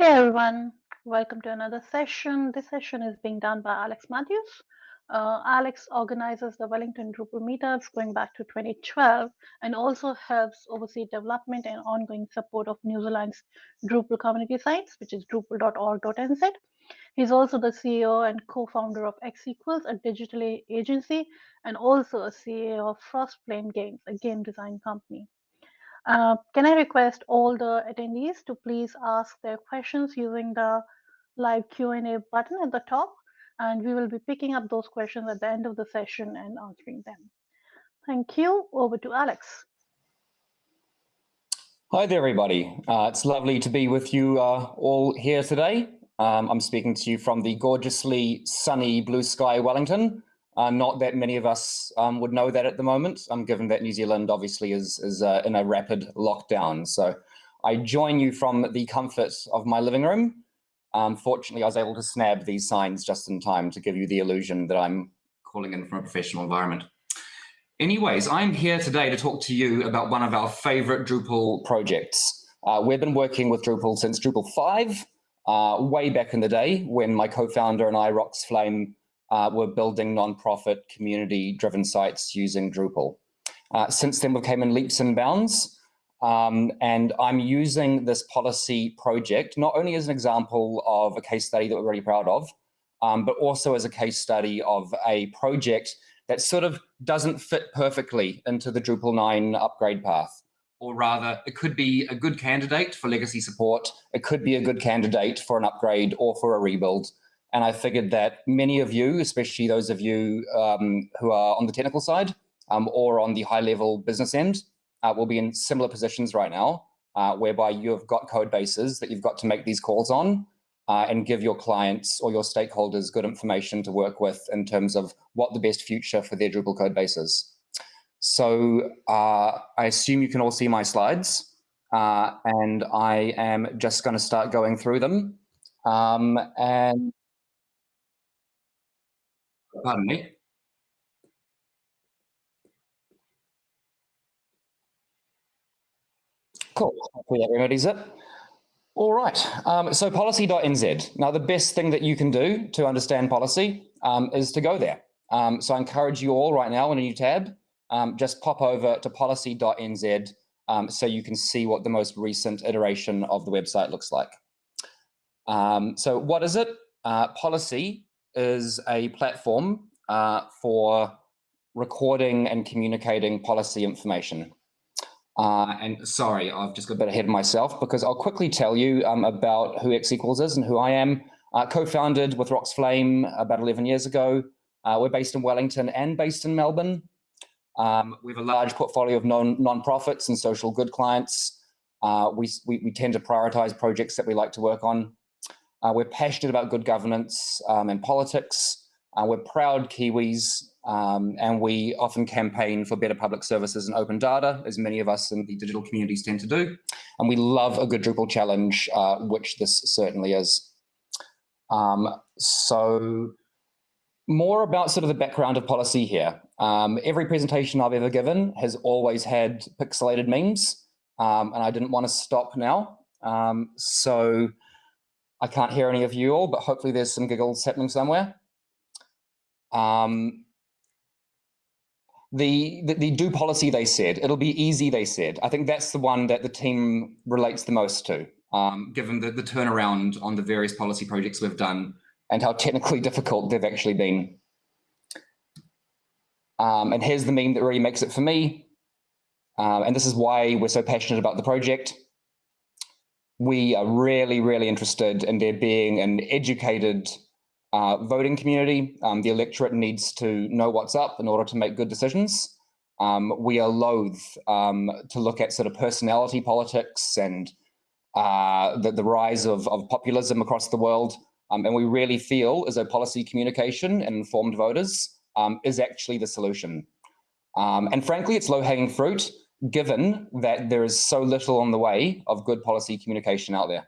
Hey everyone, welcome to another session. This session is being done by Alex Matthews. Uh, Alex organizes the Wellington Drupal meetups going back to 2012 and also helps oversee development and ongoing support of New Zealand's Drupal community sites, which is drupal.org.nz. He's also the CEO and co-founder of X Equals, a digital agency, and also a CEO of Frostflame Games, a game design company. Uh, can I request all the attendees to please ask their questions using the live Q&A button at the top, and we will be picking up those questions at the end of the session and answering them. Thank you. Over to Alex. Hi there, everybody. Uh, it's lovely to be with you uh, all here today. Um, I'm speaking to you from the gorgeously sunny blue sky Wellington. Uh, not that many of us um, would know that at the moment, um, given that New Zealand obviously is, is uh, in a rapid lockdown. So I join you from the comfort of my living room. Um, fortunately, I was able to snap these signs just in time to give you the illusion that I'm calling in from a professional environment. Anyways, I'm here today to talk to you about one of our favorite Drupal projects. Uh, we've been working with Drupal since Drupal 5, uh, way back in the day when my co-founder and I, Rox Flame, uh, were building nonprofit community-driven sites using Drupal. Uh, since then, we've came in leaps and bounds. Um, and I'm using this policy project not only as an example of a case study that we're really proud of, um, but also as a case study of a project that sort of doesn't fit perfectly into the Drupal 9 upgrade path. Or rather, it could be a good candidate for legacy support. It could be a good candidate for an upgrade or for a rebuild. And I figured that many of you, especially those of you um, who are on the technical side um, or on the high level business end, uh, will be in similar positions right now, uh, whereby you have got code bases that you've got to make these calls on uh, and give your clients or your stakeholders good information to work with in terms of what the best future for their Drupal code base is. So uh, I assume you can all see my slides, uh, and I am just going to start going through them. Um, and Pardon me. Cool. Hopefully that remedies it. All right. Um, so policy.nz. Now, the best thing that you can do to understand policy um, is to go there. Um, so I encourage you all right now in a new tab, um, just pop over to policy.nz um, so you can see what the most recent iteration of the website looks like. Um, so what is it? Uh, policy is a platform uh, for recording and communicating policy information. Uh, and sorry, I've just got a bit ahead of myself because I'll quickly tell you um, about who X equals is and who I am. Uh, Co-founded with Rox Flame about 11 years ago. Uh, we're based in Wellington and based in Melbourne. Um, we have a large portfolio of non non-profits and social good clients. Uh, we, we, we, tend to prioritize projects that we like to work on. Uh, we're passionate about good governance um, and politics. Uh, we're proud Kiwis, um, and we often campaign for better public services and open data, as many of us in the digital communities tend to do. And we love a good Drupal challenge, uh, which this certainly is. Um, so more about sort of the background of policy here. Um, every presentation I've ever given has always had pixelated memes, um, and I didn't want to stop now. Um, so I can't hear any of you all, but hopefully there's some giggles happening somewhere. Um, the, the, the do policy they said it'll be easy they said. I think that's the one that the team relates the most to um, given the, the turnaround on the various policy projects we've done and how technically difficult they've actually been. Um, and here's the meme that really makes it for me. Um, and this is why we're so passionate about the project we are really really interested in there being an educated uh, voting community. Um, the electorate needs to know what's up in order to make good decisions. Um, we are loath um, to look at sort of personality politics and uh, the, the, rise of, of, populism across the world. Um, and we really feel as though policy communication and informed voters um, is actually the solution. And frankly, it's low hanging fruit, given that there is so little on the way of good policy communication out there.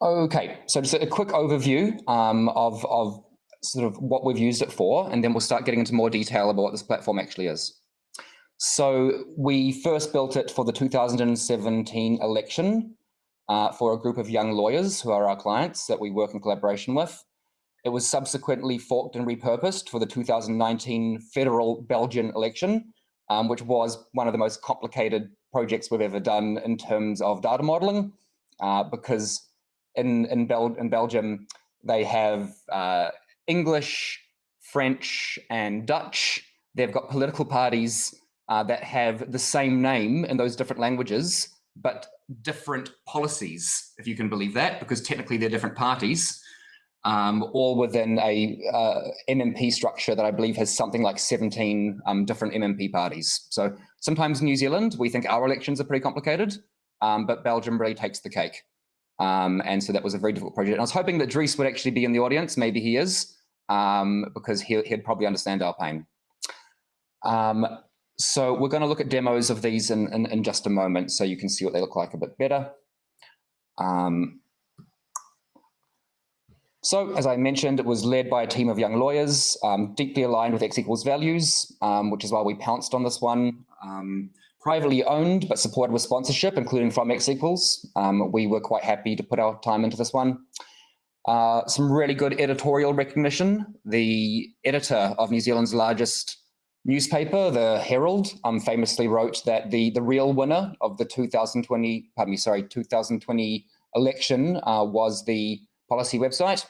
Okay, so just a quick overview um, of, of sort of what we've used it for, and then we'll start getting into more detail about what this platform actually is. So we first built it for the 2017 election uh, for a group of young lawyers who are our clients that we work in collaboration with. It was subsequently forked and repurposed for the 2019 federal Belgian election, um, which was one of the most complicated projects we've ever done in terms of data modeling, uh, because in, in, Bel in Belgium, they have uh, English, French, and Dutch. They've got political parties uh, that have the same name in those different languages, but different policies, if you can believe that, because technically they're different parties, um, all within a uh, MMP structure that I believe has something like 17 um, different MMP parties. So sometimes New Zealand, we think our elections are pretty complicated, um, but Belgium really takes the cake. Um, and so that was a very difficult project. And I was hoping that Dries would actually be in the audience. Maybe he is, um, because he, would probably understand our pain. Um, so we're going to look at demos of these in, in, in, just a moment so you can see what they look like a bit better. Um, so as I mentioned, it was led by a team of young lawyers, um, deeply aligned with X equals values, um, which is why we pounced on this one. Um, privately owned, but supported with sponsorship, including from X equals. Um, we were quite happy to put our time into this one. Uh, some really good editorial recognition. The editor of New Zealand's largest newspaper, the Herald, um, famously wrote that the, the real winner of the 2020, pardon me, sorry, 2020 election uh, was the policy website.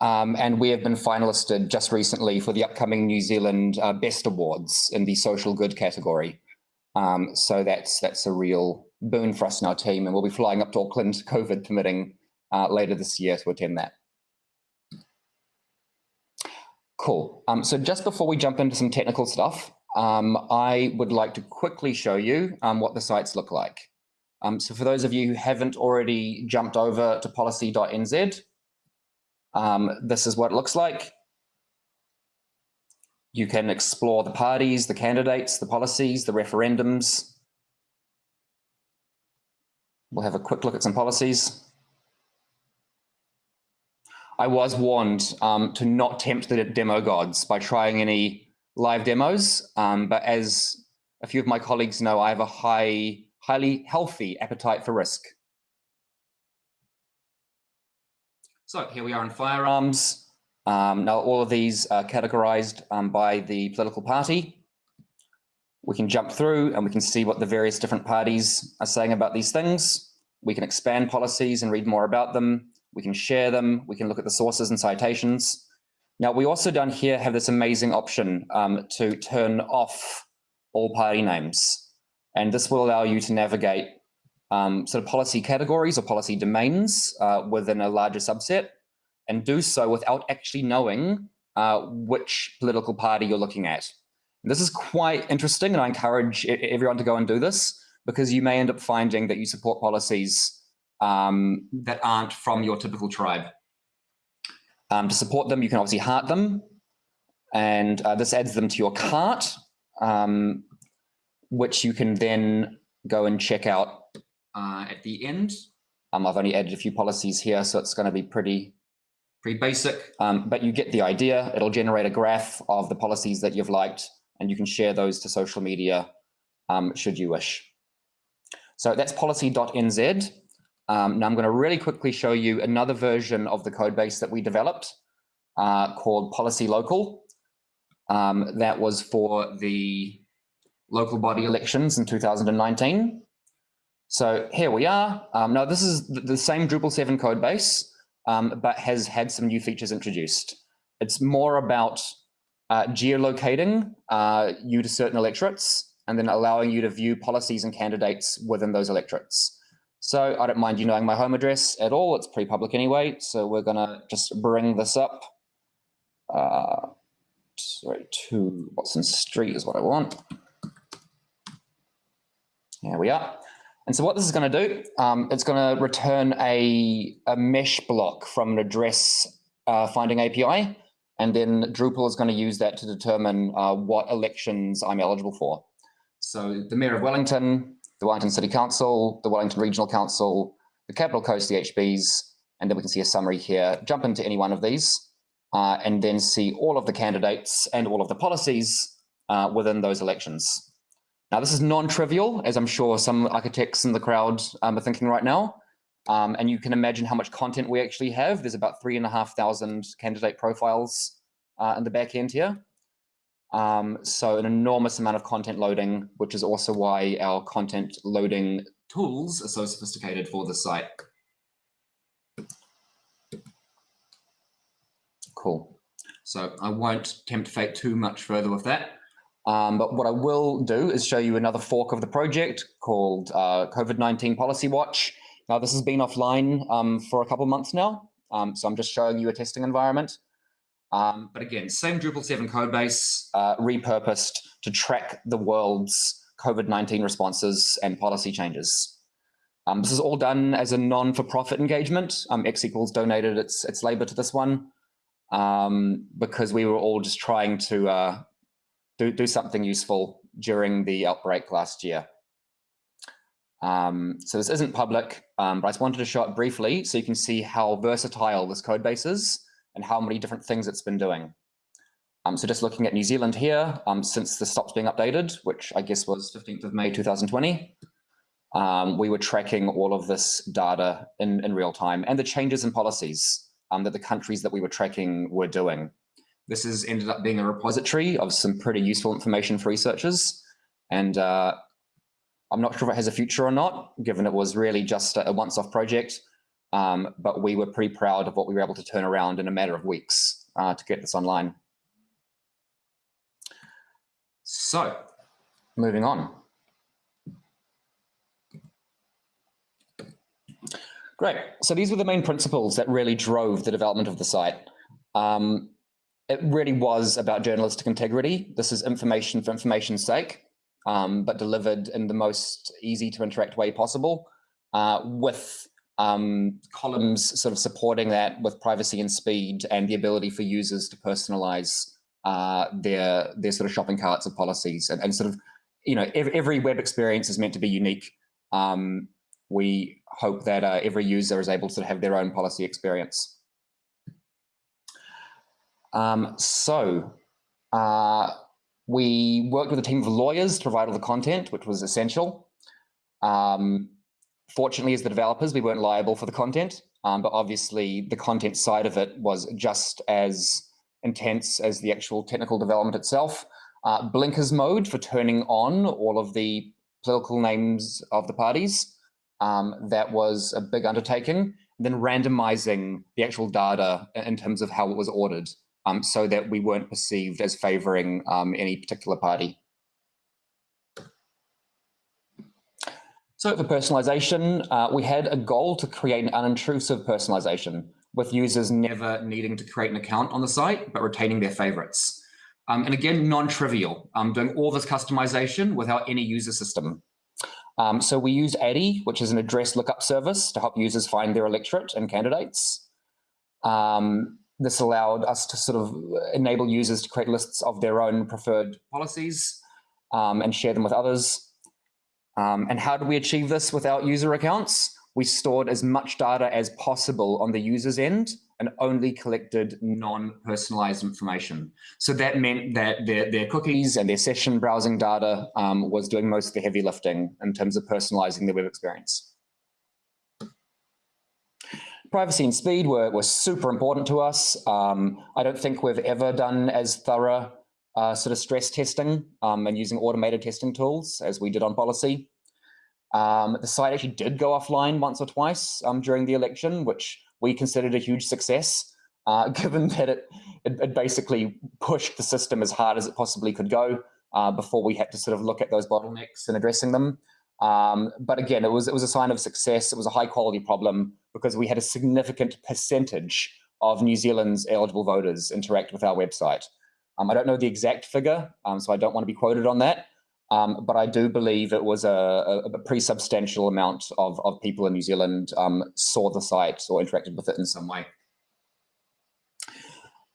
Um, and we have been finalisted just recently for the upcoming New Zealand uh, Best Awards in the social good category. Um, so that's that's a real boon for us and our team, and we'll be flying up to Auckland, COVID permitting, uh, later this year to attend that. Cool. Um, so just before we jump into some technical stuff, um, I would like to quickly show you um, what the sites look like. Um, so for those of you who haven't already jumped over to policy.nz, um, this is what it looks like. You can explore the parties, the candidates, the policies, the referendums. We'll have a quick look at some policies. I was warned um, to not tempt the demo gods by trying any live demos, um, but as a few of my colleagues know, I have a high, highly healthy appetite for risk. So here we are in firearms. Um, now all of these are categorized um, by the political party. We can jump through and we can see what the various different parties are saying about these things. We can expand policies and read more about them. We can share them. We can look at the sources and citations. Now we also down here have this amazing option um, to turn off all party names. And this will allow you to navigate um, sort of policy categories or policy domains uh, within a larger subset and do so without actually knowing uh, which political party you're looking at. And this is quite interesting and I encourage everyone to go and do this because you may end up finding that you support policies um, that aren't from your typical tribe. Um, to support them, you can obviously heart them and uh, this adds them to your cart, um, which you can then go and check out uh, at the end. Um, I've only added a few policies here, so it's going to be pretty, pretty basic, um, but you get the idea. It'll generate a graph of the policies that you've liked, and you can share those to social media um, should you wish. So that's policy.nz. Um, now I'm going to really quickly show you another version of the code base that we developed uh, called Policy Local. Um, that was for the local body elections in 2019. So here we are. Um, now this is the same Drupal 7 code base, um, but has had some new features introduced. It's more about uh, geolocating uh, you to certain electorates and then allowing you to view policies and candidates within those electorates. So I don't mind you knowing my home address at all. It's pre-public anyway. So we're gonna just bring this up. Uh, sorry, to Watson Street is what I want. Here we are. And so what this is going to do, um, it's going to return a, a mesh block from an address uh, finding API. And then Drupal is going to use that to determine uh, what elections I'm eligible for. So the Mayor of Wellington, the Wellington City Council, the Wellington Regional Council, the Capital Coast DHBs, and then we can see a summary here. Jump into any one of these uh, and then see all of the candidates and all of the policies uh, within those elections. Now, this is non-trivial, as I'm sure some architects in the crowd um, are thinking right now. Um, and you can imagine how much content we actually have. There's about three and a half thousand candidate profiles uh, in the back end here. Um, so an enormous amount of content loading, which is also why our content loading tools are so sophisticated for the site. Cool. So I won't tempt fate too much further with that. Um, but what I will do is show you another fork of the project called uh, COVID-19 Policy Watch. Now, this has been offline um, for a couple months now. Um, so I'm just showing you a testing environment. Um, but again, same Drupal 7 codebase uh, repurposed to track the world's COVID-19 responses and policy changes. Um, this is all done as a non-for-profit engagement. Um, X equals donated its, its labor to this one um, because we were all just trying to uh, do, do something useful during the outbreak last year. Um, so this isn't public, um, but I just wanted to show it briefly so you can see how versatile this code base is and how many different things it's been doing. Um, so just looking at New Zealand here, um, since the stopped being updated, which I guess was 15th of May 2020, um, we were tracking all of this data in, in real time and the changes in policies um, that the countries that we were tracking were doing. This has ended up being a repository of some pretty useful information for researchers. And uh, I'm not sure if it has a future or not, given it was really just a once-off project. Um, but we were pretty proud of what we were able to turn around in a matter of weeks uh, to get this online. So, moving on. Great. So these were the main principles that really drove the development of the site. Um, it really was about journalistic integrity. This is information for information's sake, um, but delivered in the most easy to interact way possible, uh, with um, columns sort of supporting that with privacy and speed and the ability for users to personalize uh, their their sort of shopping carts of policies and, and sort of, you know, every, every web experience is meant to be unique. Um, we hope that uh, every user is able to have their own policy experience. Um, so uh, we worked with a team of lawyers to provide all the content, which was essential. Um, fortunately, as the developers, we weren't liable for the content, um, but obviously the content side of it was just as intense as the actual technical development itself. Uh, blinkers mode for turning on all of the political names of the parties. Um, that was a big undertaking. then randomizing the actual data in terms of how it was ordered um, so that we weren't perceived as favoring um, any particular party. So for personalization, uh, we had a goal to create an unintrusive personalization with users never needing to create an account on the site, but retaining their favorites. Um, and again, non-trivial, um, doing all this customization without any user system. Um, so we used Addy, which is an address lookup service to help users find their electorate and candidates. Um, this allowed us to sort of enable users to create lists of their own preferred policies um, and share them with others. Um, and how do we achieve this without user accounts? We stored as much data as possible on the user's end and only collected non-personalized information. So that meant that their, their cookies and their session browsing data um, was doing most of the heavy lifting in terms of personalizing the web experience. Privacy and speed were, were super important to us. Um, I don't think we've ever done as thorough uh, sort of stress testing um, and using automated testing tools as we did on policy. Um, the site actually did go offline once or twice um, during the election, which we considered a huge success, uh, given that it, it, it, basically pushed the system as hard as it possibly could go uh, before we had to sort of look at those bottlenecks and addressing them. Um, but again, it was it was a sign of success. It was a high quality problem because we had a significant percentage of New Zealand's eligible voters interact with our website. Um, I don't know the exact figure, um, so I don't want to be quoted on that. Um, but I do believe it was a, a, a pretty substantial amount of, of people in New Zealand um, saw the site or interacted with it in some way.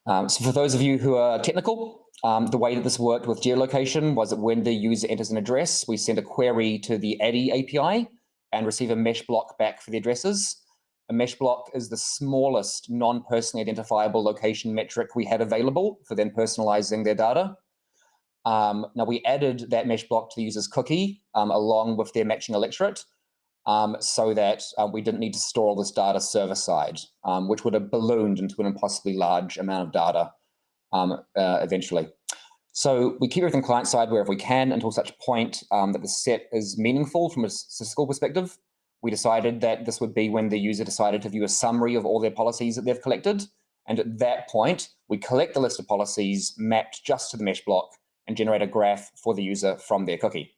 Um, so for those of you who are technical, um, the way that this worked with geolocation was that when the user enters an address, we send a query to the Addy API and receive a mesh block back for the addresses. A mesh block is the smallest non-personally identifiable location metric we had available for then personalizing their data. Um, now we added that mesh block to the user's cookie um, along with their matching electorate um, so that uh, we didn't need to store all this data server side, um, which would have ballooned into an impossibly large amount of data um, uh, eventually. So we keep everything client side wherever we can until such point um, that the set is meaningful from a statistical perspective. We decided that this would be when the user decided to view a summary of all their policies that they've collected. And at that point, we collect the list of policies mapped just to the mesh block and generate a graph for the user from their cookie.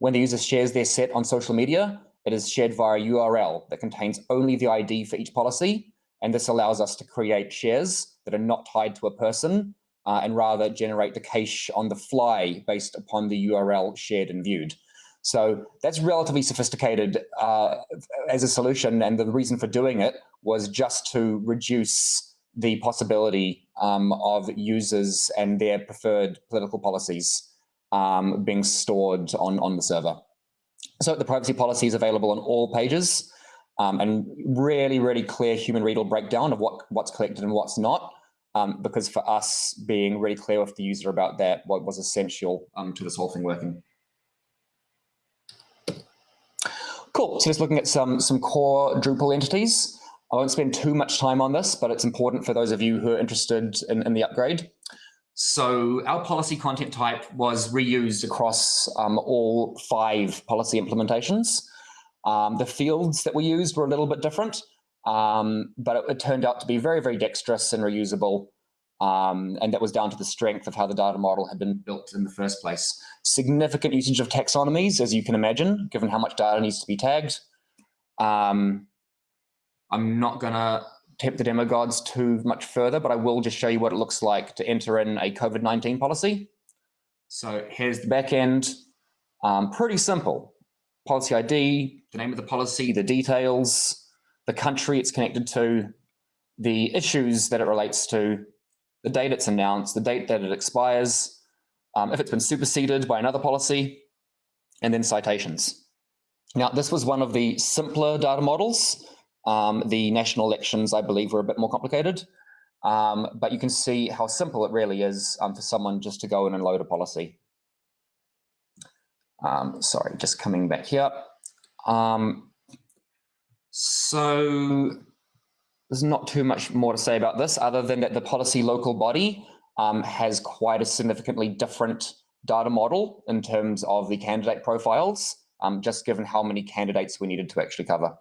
When the user shares their set on social media, it is shared via a URL that contains only the ID for each policy. And this allows us to create shares that are not tied to a person uh, and rather generate the cache on the fly based upon the URL shared and viewed. So that's relatively sophisticated uh, as a solution. And the reason for doing it was just to reduce the possibility um, of users and their preferred political policies um, being stored on, on the server. So the privacy policy is available on all pages um, and really, really clear human readable breakdown of what, what's collected and what's not. Um, because for us, being really clear with the user about that what was essential um, to this whole thing working. Cool, so just looking at some, some core Drupal entities. I won't spend too much time on this, but it's important for those of you who are interested in, in the upgrade. So our policy content type was reused across um, all five policy implementations. Um, the fields that we used were a little bit different, um, but it, it, turned out to be very, very dexterous and reusable. Um, and that was down to the strength of how the data model had been built in the first place. Significant usage of taxonomies, as you can imagine, given how much data needs to be tagged. Um, I'm not going to tempt the demo gods too much further, but I will just show you what it looks like to enter in a COVID-19 policy. So here's the back end. Um, pretty simple. Policy ID, the name of the policy, the details, the country it's connected to, the issues that it relates to, the date it's announced, the date that it expires, um, if it's been superseded by another policy, and then citations. Now, this was one of the simpler data models. Um, the national elections, I believe, were a bit more complicated. Um, but you can see how simple it really is um, for someone just to go in and load a policy. Um, sorry, just coming back here. Um, so there's not too much more to say about this other than that the policy local body um, has quite a significantly different data model in terms of the candidate profiles, just given how many candidates we needed to actually cover.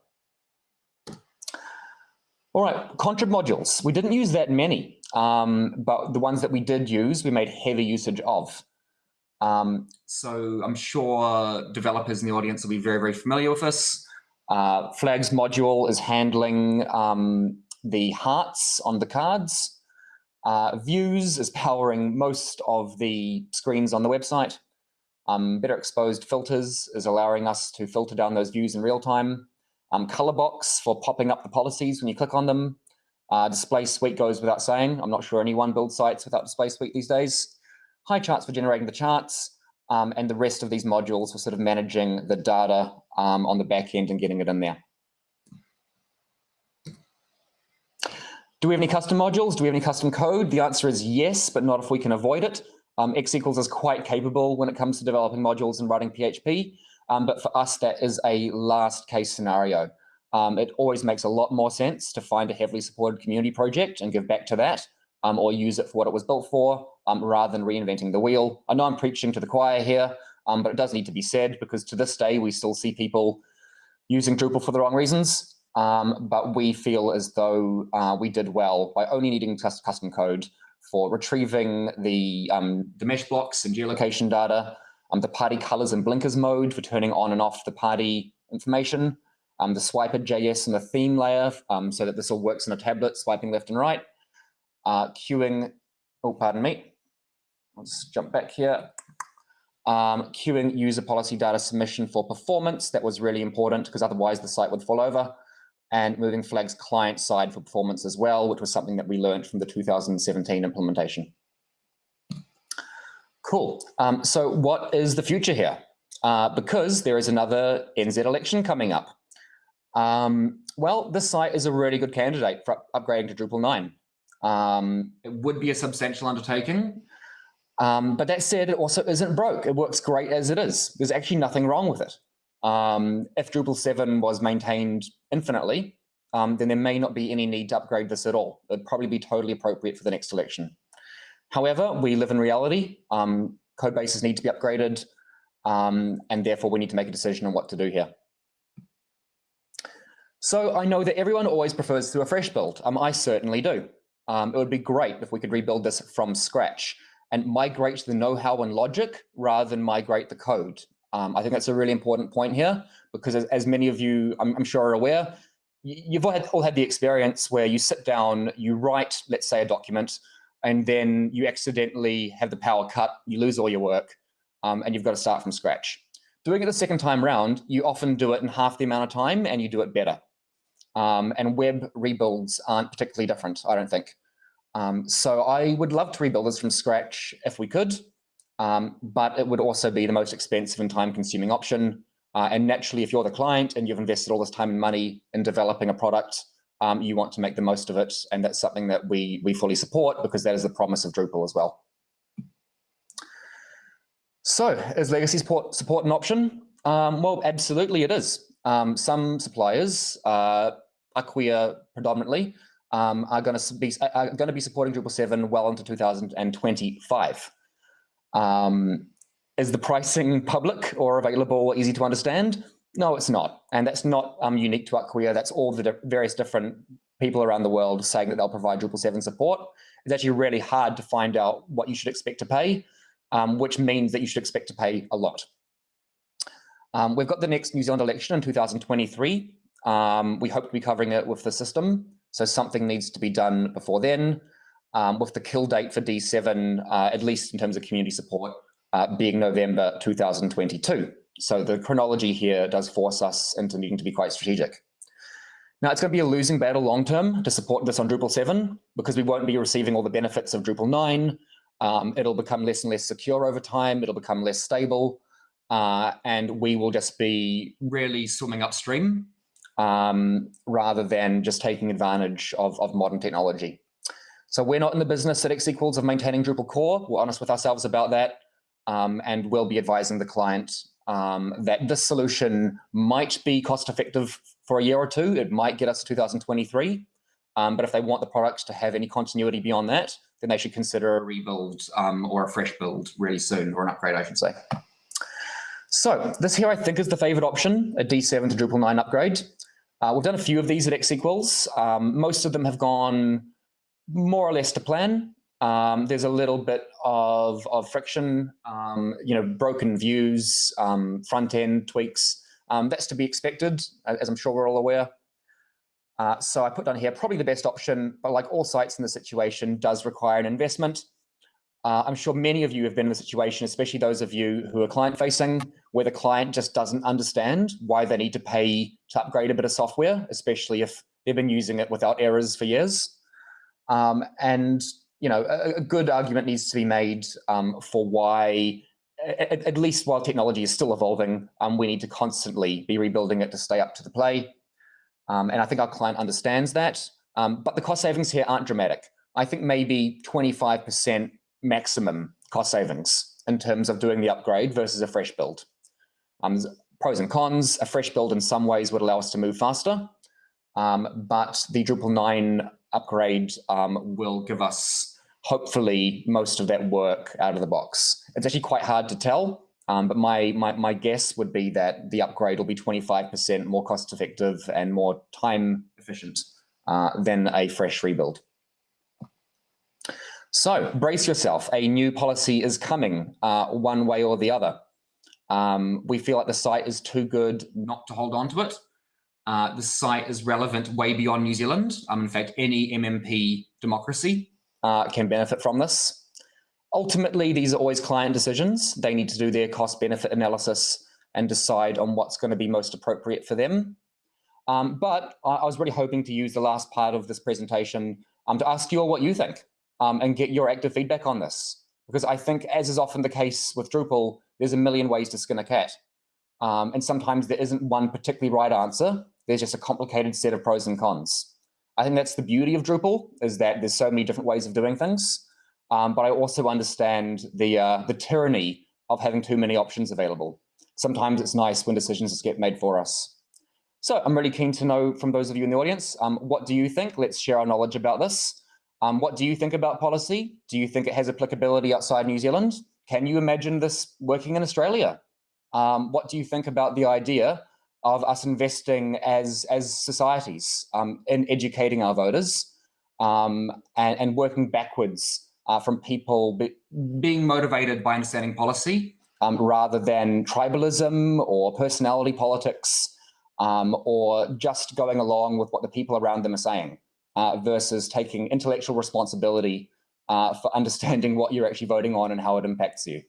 All right, contrib modules. We didn't use that many, um, but the ones that we did use, we made heavy usage of. Um, so I'm sure developers in the audience will be very, very familiar with this. Uh, flags module is handling um, the hearts on the cards. Uh, views is powering most of the screens on the website. Um, better exposed filters is allowing us to filter down those views in real time. Um, Colorbox for popping up the policies when you click on them. Uh, display suite goes without saying. I'm not sure anyone builds sites without display suite these days. Highcharts for generating the charts, um, and the rest of these modules for sort of managing the data um, on the back end and getting it in there. Do we have any custom modules? Do we have any custom code? The answer is yes, but not if we can avoid it. Um, X equals is quite capable when it comes to developing modules and writing PHP. Um, but for us, that is a last case scenario. Um, it always makes a lot more sense to find a heavily supported community project and give back to that um, or use it for what it was built for um, rather than reinventing the wheel. I know I'm preaching to the choir here, um, but it does need to be said because to this day, we still see people using Drupal for the wrong reasons. Um, but we feel as though uh, we did well by only needing custom code for retrieving the, the mesh blocks and geolocation data, um, the party colors and blinkers mode for turning on and off the party information, um, the swiper.js and the theme layer um, so that this all works on a tablet, swiping left and right, uh, queuing, oh, pardon me, let's jump back here. Um, queuing user policy data submission for performance. That was really important because otherwise the site would fall over. And moving flags client side for performance as well, which was something that we learned from the 2017 implementation. Cool. Um, so what is the future here? Uh, because there is another NZ election coming up. Um, well, this site is a really good candidate for upgrading to Drupal 9. Um, it would be a substantial undertaking. Um, but that said, it also isn't broke. It works great as it is. There's actually nothing wrong with it. Um, if Drupal 7 was maintained infinitely, um, then there may not be any need to upgrade this at all. It'd probably be totally appropriate for the next election. However, we live in reality. Um, code bases need to be upgraded, um, and therefore we need to make a decision on what to do here. So I know that everyone always prefers to a fresh build. Um, I certainly do. Um, it would be great if we could rebuild this from scratch and migrate the know-how and logic rather than migrate the code. Um, I think that's a really important point here because as, as many of you, I'm, I'm, sure are aware, you've all had, all had the experience where you sit down, you write, let's say a document, and then you accidentally have the power cut, you lose all your work, um, and you've got to start from scratch. Doing it the second time round, you often do it in half the amount of time and you do it better. Um, and web rebuilds aren't particularly different, I don't think. Um, so I would love to rebuild this from scratch if we could, um, but it would also be the most expensive and time consuming option. Uh, and naturally, if you're the client and you've invested all this time and money in developing a product, um, you want to make the most of it. And that's something that we, we fully support because that is the promise of Drupal as well. So is legacy support, support an option? Um, well, absolutely it is. Um, some suppliers, uh, Acquia predominantly, um, are going to be are going to be supporting Drupal 7 well into 2025. Um, is the pricing public or available or easy to understand? No, it's not. And that's not um, unique to Acquia. That's all the di various different people around the world saying that they'll provide Drupal 7 support. It's actually really hard to find out what you should expect to pay, um, which means that you should expect to pay a lot. Um, we've got the next New Zealand election in 2023. Um, we hope to be covering it with the system. So something needs to be done before then, um, with the kill date for D7, uh, at least in terms of community support, uh, being November 2022. So the chronology here does force us into needing to be quite strategic. Now it's going to be a losing battle long term to support this on Drupal 7 because we won't be receiving all the benefits of Drupal 9. Um, it'll become less and less secure over time. It'll become less stable. Uh, and we will just be really swimming upstream um, rather than just taking advantage of, of modern technology. So we're not in the business at equals of maintaining Drupal core. We're honest with ourselves about that. Um, and we'll be advising the client um, that this solution might be cost effective for a year or two. It might get us to 2023. Um, but if they want the product to have any continuity beyond that, then they should consider a rebuild um, or a fresh build really soon, or an upgrade, I should say. So this here, I think, is the favorite option, a D7 to Drupal 9 upgrade. Uh, we've done a few of these at X equals. Um, most of them have gone more or less to plan. Um, there's a little bit of, of friction, um, you know, broken views, um, front end tweaks. Um, that's to be expected, as I'm sure we're all aware. Uh, so I put down here, probably the best option, but like all sites in the situation, does require an investment. Uh, I'm sure many of you have been in the situation, especially those of you who are client facing, where the client just doesn't understand why they need to pay to upgrade a bit of software, especially if they've been using it without errors for years. Um, and you know, a, a, good argument needs to be made um, for why, at, at, least while technology is still evolving, um, we need to constantly be rebuilding it to stay up to the play. Um, and I think our client understands that. Um, but the cost savings here aren't dramatic. I think maybe 25% maximum cost savings in terms of doing the upgrade versus a fresh build. Um, pros and cons, a fresh build in some ways would allow us to move faster, um, but the Drupal 9 upgrade um, will give us hopefully most of that work out of the box. It's actually quite hard to tell, um, but my, my, my guess would be that the upgrade will be 25% more cost effective and more time efficient uh, than a fresh rebuild. So brace yourself. A new policy is coming uh, one way or the other. Um, we feel like the site is too good not to hold on to it. Uh, the site is relevant way beyond New Zealand. Um, in fact, any MMP democracy uh, can benefit from this. Ultimately, these are always client decisions. They need to do their cost benefit analysis and decide on what's going to be most appropriate for them. Um, but I, I, was really hoping to use the last part of this presentation um, to ask you all what you think um, and get your active feedback on this. Because I think, as is often the case with Drupal, there's a million ways to skin a cat. Um, and sometimes there isn't one particularly right answer. There's just a complicated set of pros and cons. I think that's the beauty of Drupal, is that there's so many different ways of doing things. um, but I also understand the, uh, the tyranny of having too many options available. Sometimes it's nice when decisions just get made for us. So I'm really keen to know from those of you in the audience, um, what do you think? Let's share our knowledge about this. Um, what do you think about policy? Do you think it has applicability outside New Zealand? Can you imagine this working in Australia? Um, what do you think about the idea of us investing as, as societies um, in educating our voters um, and, and, working backwards uh, from people be, being motivated by understanding policy um, rather than tribalism or personality politics um, or just going along with what the people around them are saying uh, versus taking intellectual responsibility uh, for understanding what you're actually voting on and how it impacts you.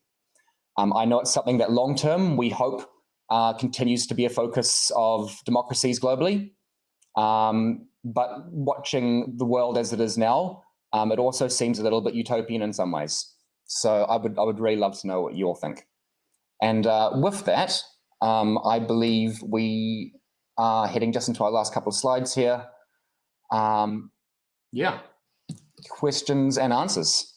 Um, I know it's something that long term we hope uh, continues to be a focus of democracies globally. Um, but watching the world as it is now, um, it also seems a little bit utopian in some ways. So I would I would really love to know what you all think. And uh, with that, um, I believe we are heading just into our last couple of slides here. Um, yeah, questions and answers.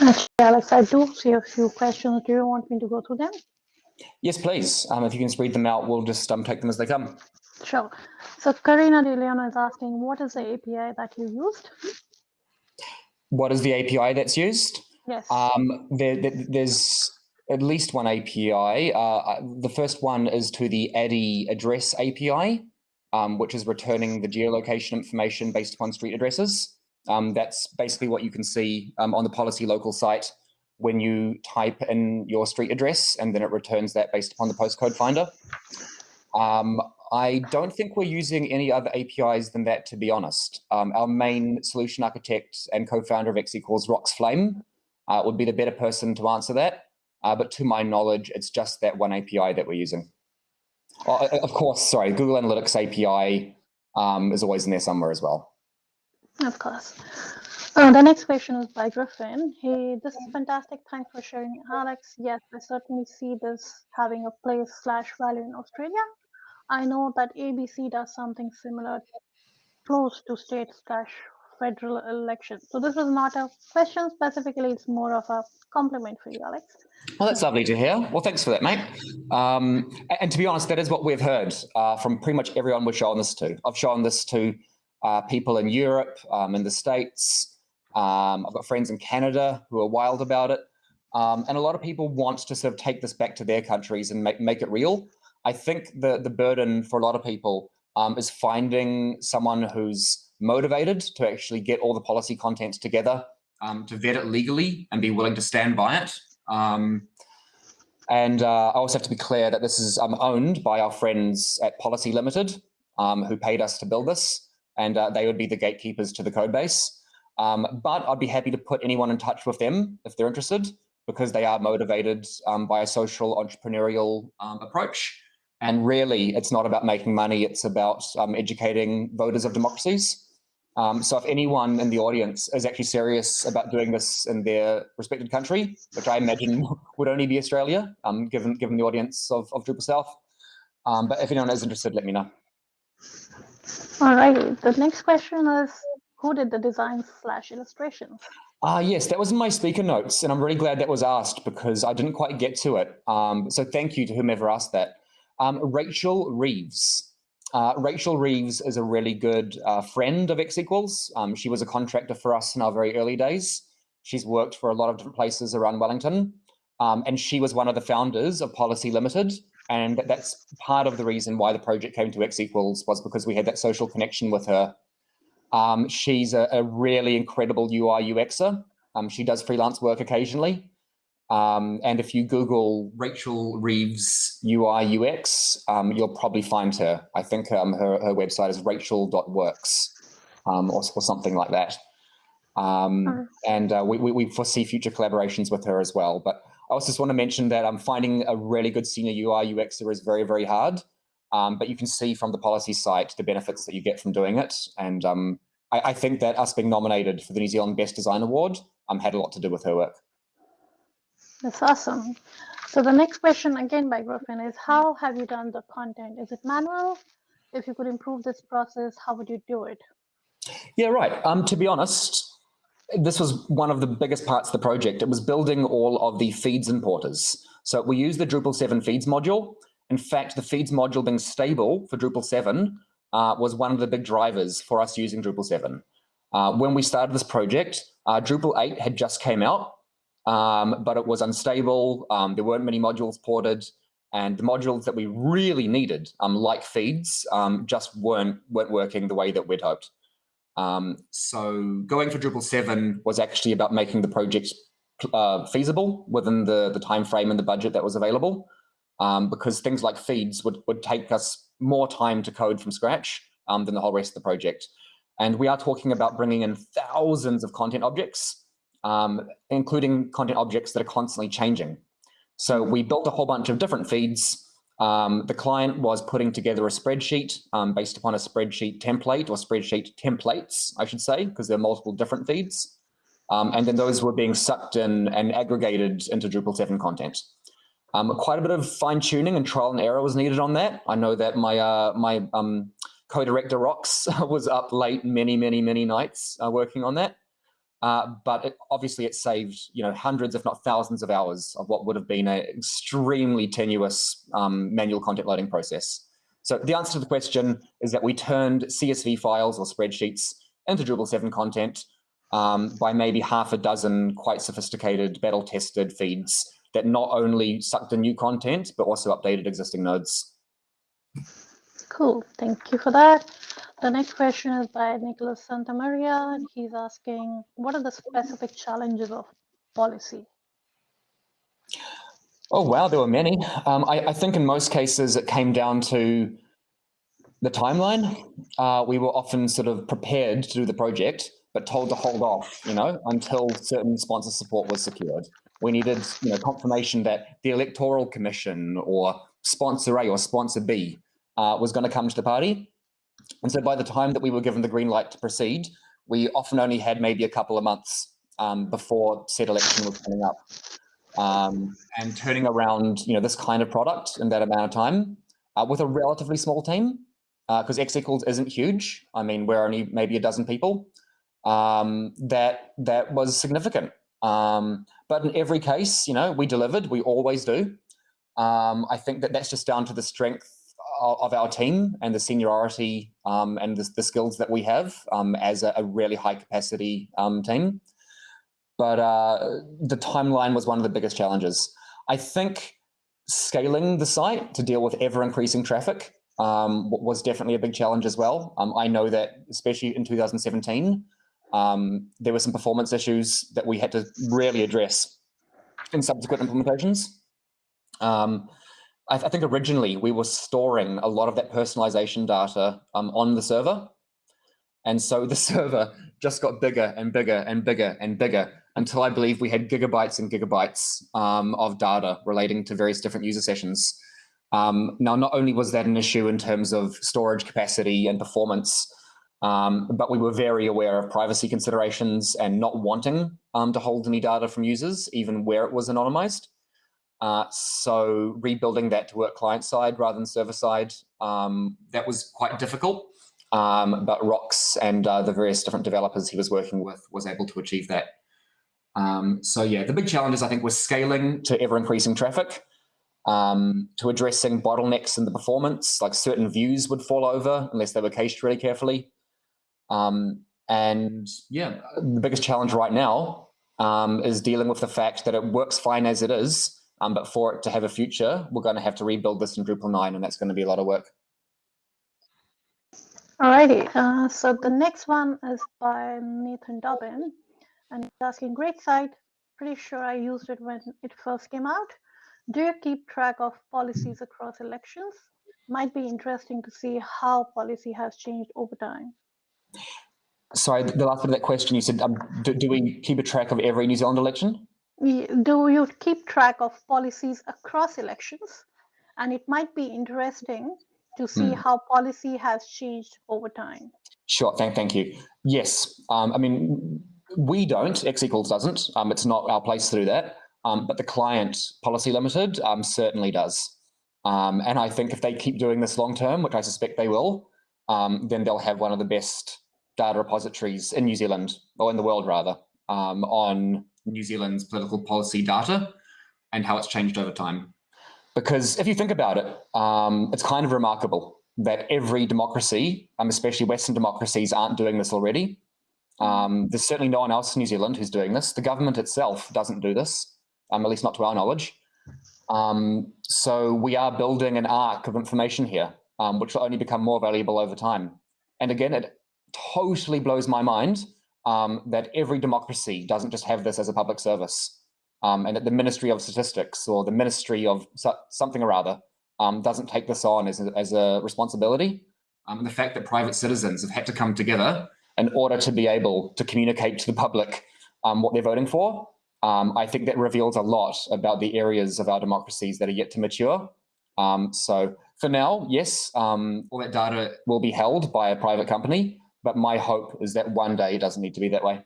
Actually, Alex, I do see a few questions. Do you want me to go through them? Yes, please. Um, if you can read them out, we'll just um, take them as they come. Sure. So Karina De Leon is asking, what is the API that you used? What is the API that's used? Yes. Um, there, there, there's at least one API. Uh, uh, the first one is to the Addy address API, um, which is returning the geolocation information based upon street addresses. Um, that's basically what you can see um, on the policy local site when you type in your street address and then it returns that based upon the postcode finder. Um, I don't think we're using any other APIs than that, to be honest. Um, our main solution architect and co-founder of X equals Rox Flame uh, would be the better person to answer that. Uh, but to my knowledge, it's just that one API that we're using. Well, of course, sorry, Google Analytics API um, is always in there somewhere as well. Of course. Uh, the next question is by Griffin. Hey, this is fantastic. Thanks for sharing, Alex. Yes, I certainly see this having a place slash value in Australia. I know that ABC does something similar, close to state slash federal election. So this was not a question specifically, it's more of a compliment for you, Alex. Well, that's lovely to hear. Well, thanks for that, mate. Um, and to be honest, that is what we've heard uh, from pretty much everyone we've shown this to. I've shown this to uh, people in Europe, um, in the States. Um, I've got friends in Canada who are wild about it. Um, and a lot of people want to sort of take this back to their countries and make, make it real. I think the, the burden for a lot of people um, is finding someone who's motivated to actually get all the policy contents together, um, to vet it legally and be willing to stand by it. Um, and uh, I also have to be clear that this is um, owned by our friends at Policy Limited, um, who paid us to build this, and uh, they would be the gatekeepers to the code base. Um, but I'd be happy to put anyone in touch with them if they're interested, because they are motivated um, by a social entrepreneurial approach. And really, it's not about making money, it's about educating voters of democracies. Um, so if anyone in the audience is actually serious about doing this in their respected country, which I imagine would only be Australia, um, given given the audience of, of Drupal South, um, but if anyone is interested, let me know. All right. The next question is, who did the design slash illustrations? Ah, uh, yes, that was in my speaker notes, and I'm really glad that was asked because I didn't quite get to it. Um, so thank you to whomever asked that. Um, Rachel Reeves. Uh, Rachel Reeves is a really good uh, friend of X equals. Um, she was a contractor for us in our very early days. She's worked for a lot of different places around Wellington. Um, and she was one of the founders of Policy Limited. And that's part of the reason why the project came to X equals was because we had that social connection with her. Um, she's a, a, really incredible UI UXer. Um, she does freelance work occasionally. Um, and if you Google Rachel Reeves UI UX, um, you'll probably find her. I think um, her, her website is rachel.works um, or, or something like that. Um, and uh, we, we, foresee future collaborations with her as well. But I also just want to mention that I'm finding a really good senior UI UXer is very, very hard. Um, but you can see from the policy site the benefits that you get from doing it. And I, I, think that us being nominated for the New Zealand Best Design Award had a lot to do with her work. That's awesome. So the next question again by Griffin is how have you done the content? Is it manual? if you could improve this process, how would you do it? Yeah, right. Um, to be honest, this was one of the biggest parts of the project. It was building all of the feeds importers. So we use the Drupal 7 feeds module. In fact, the feeds module being stable for Drupal 7 uh, was one of the big drivers for us using Drupal 7. Uh, when we started this project, uh, Drupal 8 had just came out, um, but it was unstable. Um, there weren't many modules ported, and the modules that we really needed, um, like feeds, um, just weren't weren't working the way that we'd hoped. Um, so going for Drupal 7 was actually about making the project uh, feasible within the, the time frame and the budget that was available, um, because things like feeds would, would take us more time to code from scratch than the whole rest of the project. And we are talking about bringing in thousands of content objects, um, including content objects that are constantly changing. So we built a whole bunch of different feeds um, the client was putting together a spreadsheet um, based upon a spreadsheet template or spreadsheet templates, I should say, because there are multiple different feeds. Um, and then those were being sucked in and aggregated into Drupal 7 content. Um, quite a bit of fine tuning and trial and error was needed on that. I know that my uh, my um, co-director Rox was up late many, many, many nights uh, working on that. Uh, but it, obviously it saved you know hundreds if not thousands of hours of what would have been an extremely tenuous um, manual content loading process. So the answer to the question is that we turned CSV files or spreadsheets into Drupal 7 content um, by maybe half a dozen quite sophisticated battle tested feeds that not only sucked in new content but also updated existing nodes. Cool, thank you for that. The next question is by Nicholas Santamaria. and He's asking, what are the specific challenges of policy? Oh, wow, there were many. Um, I, I, think in most cases it came down to the timeline. Uh, we were often sort of prepared to do the project, but told to hold off, you know, until certain sponsor support was secured. We needed, you know, confirmation that the electoral commission or sponsor A or sponsor B uh, was going to come to the party. And so by the time that we were given the green light to proceed, we often only had maybe a couple of months um, before said election was coming up. Um, and turning around, you know, this kind of product in that amount of time uh, with a relatively small team, because uh, X equals isn't huge. I mean, we're only maybe a dozen people. Um, that that was significant. Um, but in every case, you know, we delivered. We always do. Um, I think that that's just down to the strength of our team and the seniority um, and the, the, skills that we have um, as a, a, really high capacity um, team. But uh, the timeline was one of the biggest challenges. I think scaling the site to deal with ever increasing traffic um, was definitely a big challenge as well. Um, I know that especially in 2017, um, there were some performance issues that we had to really address in subsequent implementations. Um, I, I, think originally we were storing a lot of that personalization data um, on the server. And so the server just got bigger and bigger and bigger and bigger until I believe we had gigabytes and gigabytes um, of data relating to various different user sessions. Um, now, not only was that an issue in terms of storage capacity and performance, um, but we were very aware of privacy considerations and not wanting um, to hold any data from users, even where it was anonymized. Uh, so rebuilding that to work client side rather than server side, um, that was quite difficult. Um, but Rox and uh, the various different developers he was working with was able to achieve that. Um, so yeah, the big challenges I think was scaling to ever increasing traffic, um, to addressing bottlenecks in the performance, like certain views would fall over unless they were cached really carefully. Um, and yeah, the biggest challenge right now um, is dealing with the fact that it works fine as it is, um, but for it to have a future, we're going to have to rebuild this in Drupal 9, and that's going to be a lot of work. Alrighty, uh, so the next one is by Nathan Dobbin, and he's asking, great site, pretty sure I used it when it first came out. Do you keep track of policies across elections? Might be interesting to see how policy has changed over time. Sorry, the last bit of that question, you said, um, do, do we keep a track of every New Zealand election? Do you keep track of policies across elections? And it might be interesting to see mm. how policy has changed over time. Sure, thank, thank you. Yes, um, I mean, we don't, X equals doesn't, um, it's not our place to do that, um, but the client policy limited um, certainly does. Um, and I think if they keep doing this long term, which I suspect they will, um, then they'll have one of the best data repositories in New Zealand, or in the world rather, um, on New Zealand's political policy data and how it's changed over time. Because if you think about it, um, it's kind of remarkable that every democracy, um, especially Western democracies, aren't doing this already. Um, there's certainly no one else in New Zealand who's doing this. The government itself doesn't do this, um, at least not to our knowledge. Um, so we are building an arc of information here, um, which will only become more valuable over time. And again, it totally blows my mind um, that every democracy doesn't just have this as a public service. Um, and that the Ministry of Statistics or the Ministry of so something or other um, doesn't take this on as a, as a responsibility. Um, the fact that private citizens have had to come together in order to be able to communicate to the public um, what they're voting for, um, I think that reveals a lot about the areas of our democracies that are yet to mature. So for now, yes, all that data will be held by a private company, but my hope is that one day it doesn't need to be that way.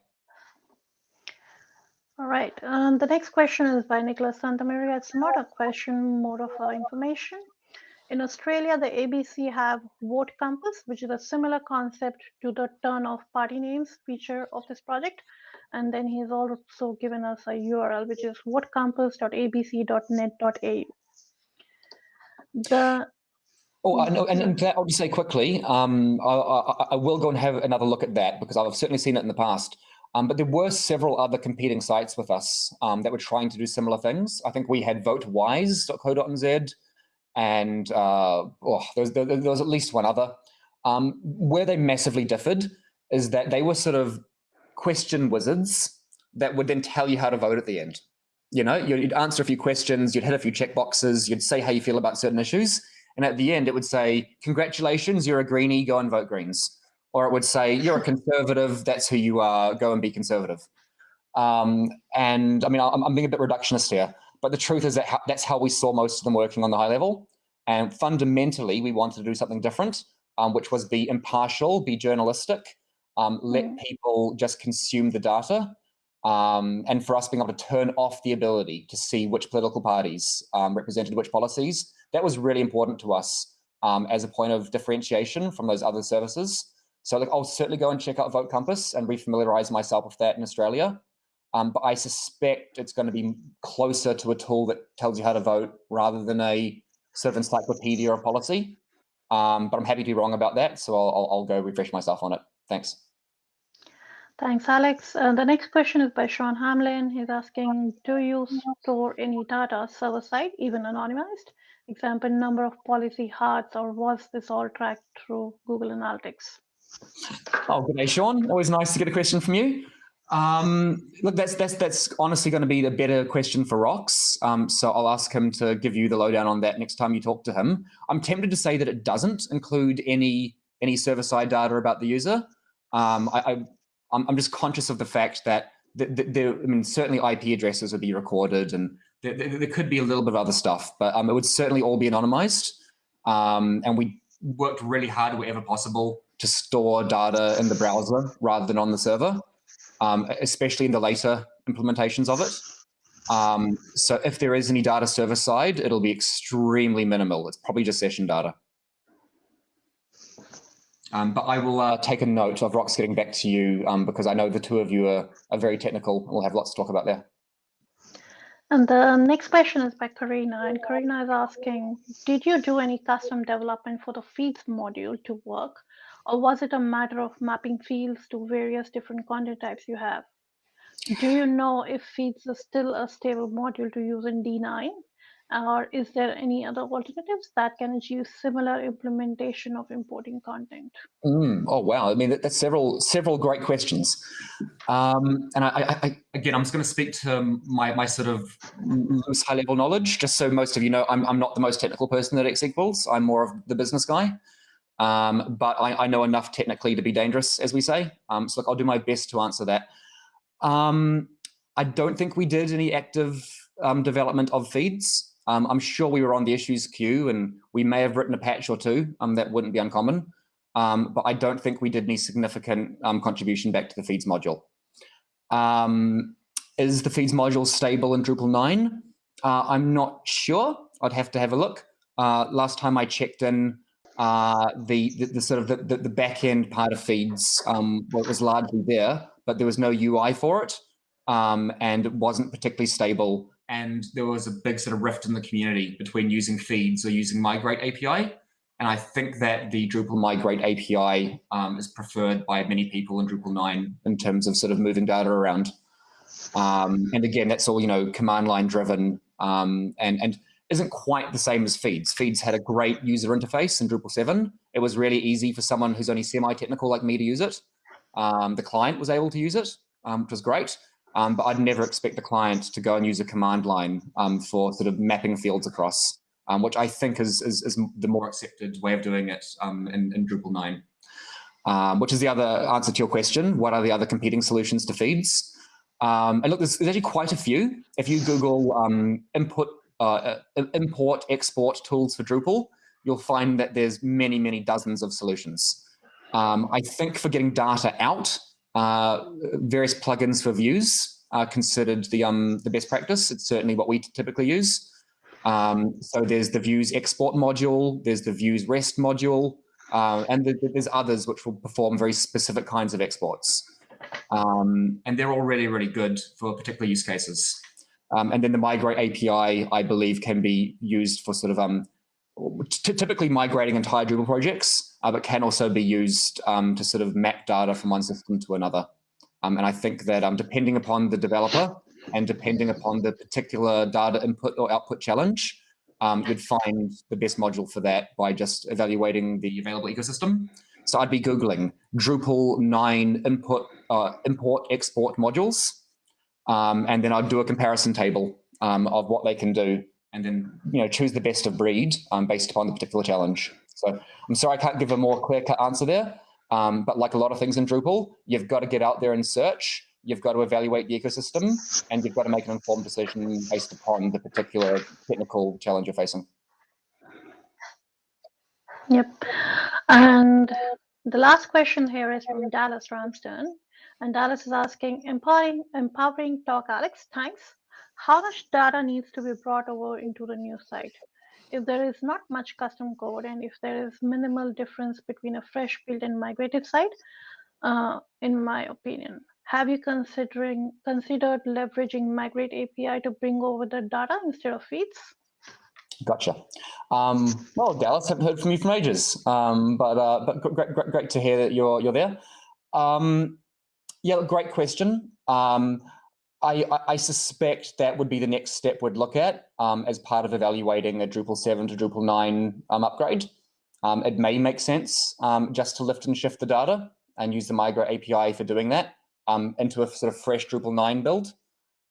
All right. Um, the next question is by Nicholas Santamaria. It's not a question, more of information. In Australia, the ABC have Vote Compass, which is a similar concept to the turn of party names feature of this project. And then he's also given us a URL, which is votecompass.abc.net.au. The Oh, I know, and, and that, I'll just say quickly, um, I, I, I, will go and have another look at that because I've certainly seen it in the past. Um, but there were several other competing sites with us um, that were trying to do similar things. I think we had votewise.co.nz and uh, oh, there, was, there, there, was, at least one other. Um, where they massively differed is that they were sort of question wizards that would then tell you how to vote at the end. You know, you'd answer a few questions, you'd hit a few check boxes, you'd say how you feel about certain issues. And at the end, it would say, congratulations, you're a greenie, go and vote Greens. Or it would say, you're a conservative, that's who you are, go and be conservative. Um, and I mean, I'm, I'm, being a bit reductionist here, but the truth is that that's how we saw most of them working on the high level. And fundamentally, we wanted to do something different, um, which was be impartial, be journalistic, um, let mm. people just consume the data, um, and for us being able to turn off the ability to see which political parties um, represented which policies, that was really important to us um, as a point of differentiation from those other services. So like, I'll certainly go and check out Vote Compass and refamiliarize myself with that in Australia. Um, but I suspect it's going to be closer to a tool that tells you how to vote rather than a sort of encyclopedia of policy. Um, but I'm happy to be wrong about that, so I'll, I'll, I'll go refresh myself on it. Thanks. Thanks, Alex. Uh, the next question is by Sean Hamlin. He's asking, do you store any data server-side, even anonymized? Example, number of policy hearts, or was this all tracked through Google Analytics? Oh, good day, Sean. Always nice to get a question from you. Um, look, that's that's that's honestly going to be the better question for Rox. Um, so I'll ask him to give you the lowdown on that next time you talk to him. I'm tempted to say that it doesn't include any any server-side data about the user. Um, I, I I'm, just conscious of the fact that there, I mean, certainly IP addresses would be recorded, and there, there, could be a little bit of other stuff, but um, it would certainly all be anonymized. Um, and we worked really hard wherever possible to store data in the browser rather than on the server, um, especially in the later implementations of it. Um, so if there is any data server side, it'll be extremely minimal. It's probably just session data. Um, but I will uh, take a note of Rox getting back to you um, because I know the two of you are, are very technical we'll have lots to talk about there. And the next question is by Karina, and Karina is asking, did you do any custom development for the feeds module to work, or was it a matter of mapping fields to various different content types you have? Do you know if feeds is still a stable module to use in D9? Or is there any other alternatives that can achieve similar implementation of importing content? Mm, oh wow! I mean, that, that's several several great questions. Um, and I, I, again, I'm just going to speak to my my sort of loose high level knowledge, just so most of you know, I'm I'm not the most technical person at X equals. I'm more of the business guy. Um, but I, I, know enough technically to be dangerous, as we say. Um, so look, I'll do my best to answer that. Um, I don't think we did any active um, development of feeds. Um, I'm sure we were on the issues queue and we may have written a patch or two. Um, that wouldn't be uncommon. Um, but I don't think we did any significant um, contribution back to the feeds module. Um, is the feeds module stable in Drupal 9? Uh, I'm not sure. I'd have to have a look. Uh, last time I checked in, uh, the, the, the sort of the, the, the back end part of feeds um, was largely there, but there was no UI for it, um, and it wasn't particularly stable. And there was a big sort of rift in the community between using feeds or using Migrate API. And I think that the Drupal Migrate API um, is preferred by many people in Drupal 9 in terms of sort of moving data around. Um, and again, that's all, you know, command line driven um, and, and isn't quite the same as Feeds. Feeds had a great user interface in Drupal 7. It was really easy for someone who's only semi-technical like me to use it. Um, the client was able to use it, um, which was great. Um, but I'd never expect the client to go and use a command line um, for sort of mapping fields across, um, which I think is, is, is, the more accepted way of doing it um, in, in, Drupal 9. which is the other answer to your question. What are the other competing solutions to feeds? and look, there's, there's, actually quite a few. If you Google input uh, uh, import, export tools for Drupal, you'll find that there's many, many dozens of solutions. Um, I think for getting data out, uh, various plugins for views are considered the, um, the best practice. It's certainly what we typically use. Um, so there's the views export module, there's the views rest module, uh, and the, there's others which will perform very specific kinds of exports. Um, and they're all really, really good for particular use cases. Um, and then the migrate API, I believe, can be used for sort of um, typically migrating entire Drupal projects, uh, but can also be used um, to sort of map data from one system to another. Um, and I think that um, depending upon the developer and depending upon the particular data input or output challenge, um, you'd find the best module for that by just evaluating the available ecosystem. So I'd be Googling Drupal 9 input, uh, import, export modules um, and then I'd do a comparison table um, of what they can do and then you know choose the best of breed um, based upon the particular challenge. So I'm sorry I can't give a more clear-cut answer there, um, but like a lot of things in Drupal, you've got to get out there and search, you've got to evaluate the ecosystem, and you've got to make an informed decision based upon the particular technical challenge you're facing. Yep. And the last question here is from Dallas Ramsden. And Dallas is asking, empowering, empowering talk, Alex, thanks. How much data needs to be brought over into the new site? If there is not much custom code and if there is minimal difference between a fresh build and migrated site, uh, in my opinion, have you considering considered leveraging Migrate API to bring over the data instead of feeds? Gotcha. Um, well, Dallas, haven't heard from you from ages, um, but uh, but great, great, great to hear that you're you're there. Um, yeah, great question. Um, I, I, suspect that would be the next step we'd look at um, as part of evaluating a Drupal 7 to Drupal 9 um, upgrade. Um, it may make sense um, just to lift and shift the data and use the Migrate API for doing that um, into a sort of fresh Drupal 9 build.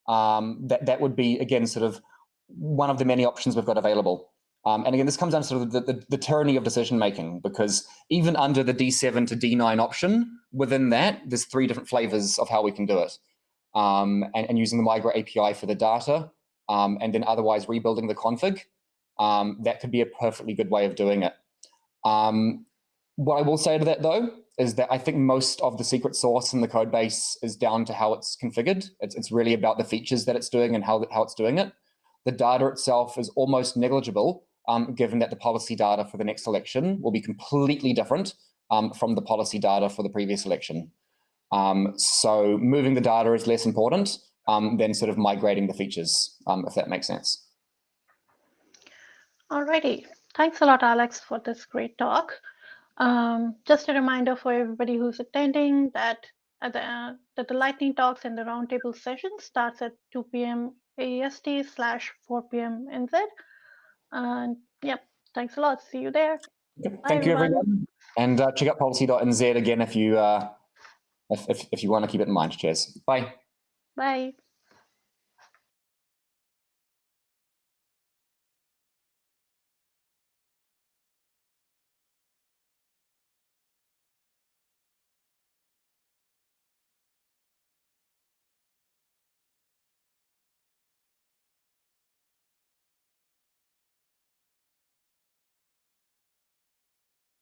that, that would be, again, sort of one of the many options we've got available. Um, and again, this comes down to sort of the, the, the, tyranny of decision making, because even under the D7 to D9 option, within that, there's three different flavors of how we can do it. Um, and, and, using the Migrate API for the data, um, and then otherwise rebuilding the config, um, that could be a perfectly good way of doing it. Um, what I will say to that, though, is that I think most of the secret sauce in the code base is down to how it's configured. It's, it's really about the features that it's doing and how, how it's doing it. The data itself is almost negligible um, given that the policy data for the next election will be completely different um, from the policy data for the previous election. Um, so moving the data is less important um, than sort of migrating the features, um, if that makes sense. Alrighty, thanks a lot, Alex, for this great talk. Um, just a reminder for everybody who's attending that the, uh, that the lightning talks and the roundtable session starts at 2 p.m. AEST slash 4 p.m. NZ. And yep, thanks a lot. See you there. Yep. Thank you, everyone. And uh, check out policy.nz again if you uh, if, if, if you want to keep it in mind. Cheers. Bye. Bye.